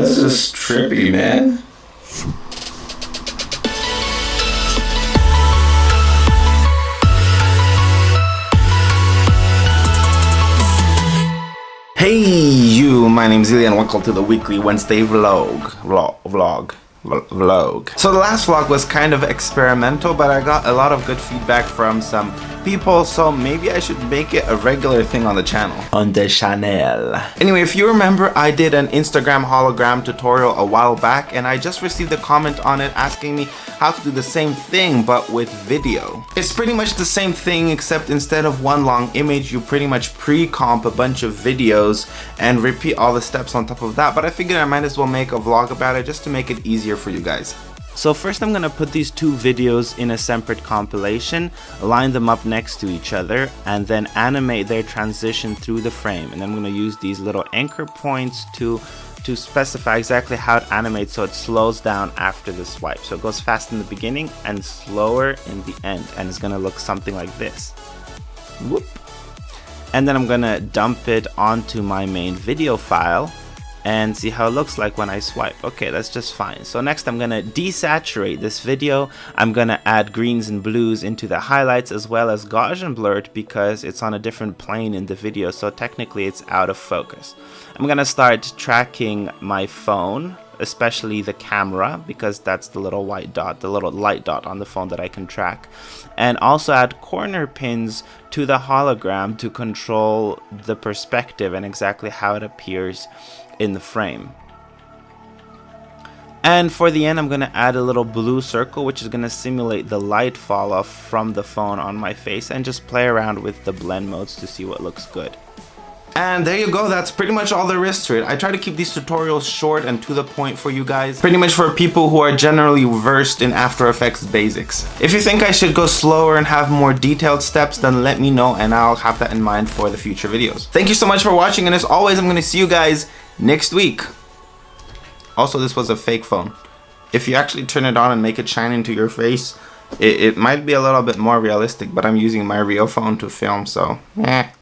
That's just trippy, man. Hey you, my name's Ilya and welcome to the weekly Wednesday vlog. Vlog. Vlog vlog. So the last vlog was kind of experimental, but I got a lot of good feedback from some people, so maybe I should make it a regular thing on the channel. On the channel. Anyway, if you remember, I did an Instagram hologram tutorial a while back, and I just received a comment on it asking me how to do the same thing, but with video. It's pretty much the same thing, except instead of one long image, you pretty much pre-comp a bunch of videos and repeat all the steps on top of that, but I figured I might as well make a vlog about it just to make it easier easier for you guys. So first I'm going to put these two videos in a separate compilation, line them up next to each other, and then animate their transition through the frame. And then I'm going to use these little anchor points to to specify exactly how it animates so it slows down after the swipe. So it goes fast in the beginning and slower in the end and it's going to look something like this. Whoop. And then I'm going to dump it onto my main video file and see how it looks like when I swipe. Okay, that's just fine. So next I'm gonna desaturate this video. I'm gonna add greens and blues into the highlights as well as Gaussian blur because it's on a different plane in the video, so technically it's out of focus. I'm gonna start tracking my phone especially the camera because that's the little white dot, the little light dot on the phone that I can track. And also add corner pins to the hologram to control the perspective and exactly how it appears in the frame. And for the end, I'm going to add a little blue circle, which is going to simulate the light fall off from the phone on my face and just play around with the blend modes to see what looks good. And there you go, that's pretty much all there is to it. I try to keep these tutorials short and to the point for you guys. Pretty much for people who are generally versed in After Effects basics. If you think I should go slower and have more detailed steps, then let me know and I'll have that in mind for the future videos. Thank you so much for watching and as always, I'm to see you guys next week. Also, this was a fake phone. If you actually turn it on and make it shine into your face, it, it might be a little bit more realistic, but I'm using my real phone to film, so eh.